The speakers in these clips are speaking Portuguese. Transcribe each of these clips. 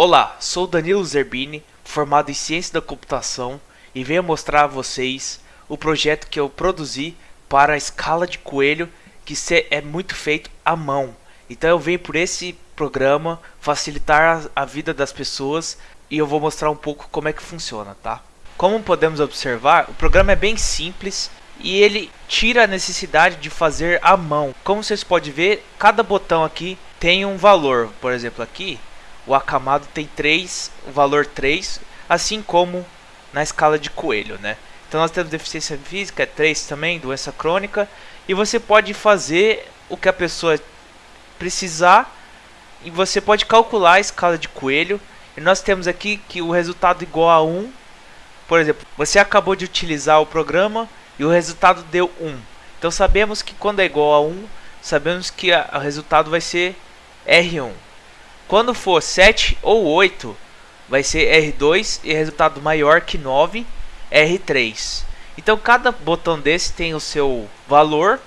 Olá, sou Danilo Zerbini, formado em Ciência da Computação e venho mostrar a vocês o projeto que eu produzi para a escala de coelho que é muito feito à mão. Então eu venho por esse programa facilitar a vida das pessoas e eu vou mostrar um pouco como é que funciona, tá? Como podemos observar, o programa é bem simples e ele tira a necessidade de fazer à mão. Como vocês podem ver, cada botão aqui tem um valor. Por exemplo, aqui o acamado tem 3, o valor 3, assim como na escala de coelho, né? Então nós temos deficiência física, é 3 também, doença crônica, e você pode fazer o que a pessoa precisar e você pode calcular a escala de coelho. E nós temos aqui que o resultado igual a 1. Por exemplo, você acabou de utilizar o programa e o resultado deu 1. Então sabemos que quando é igual a 1, sabemos que o resultado vai ser R1. Quando for 7 ou 8, vai ser R2 e resultado maior que 9, R3. Então cada botão desse tem o seu valor.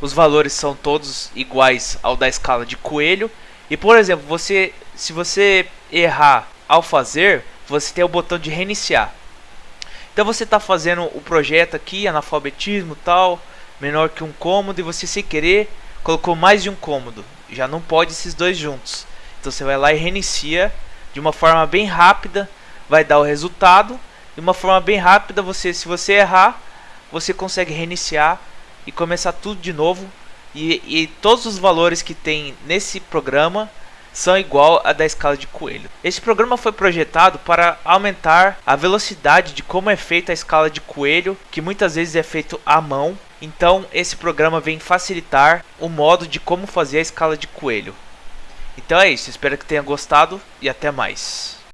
Os valores são todos iguais ao da escala de coelho. E por exemplo, você, se você errar ao fazer, você tem o botão de reiniciar. Então você está fazendo o projeto aqui, analfabetismo tal, menor que um cômodo, e você sem querer colocou mais de um cômodo. Já não pode esses dois juntos. Então você vai lá e reinicia de uma forma bem rápida, vai dar o resultado. De uma forma bem rápida, você, se você errar, você consegue reiniciar e começar tudo de novo. E, e todos os valores que tem nesse programa são igual a da escala de coelho. Esse programa foi projetado para aumentar a velocidade de como é feita a escala de coelho, que muitas vezes é feito à mão. Então esse programa vem facilitar o modo de como fazer a escala de coelho. Então é isso, espero que tenha gostado e até mais.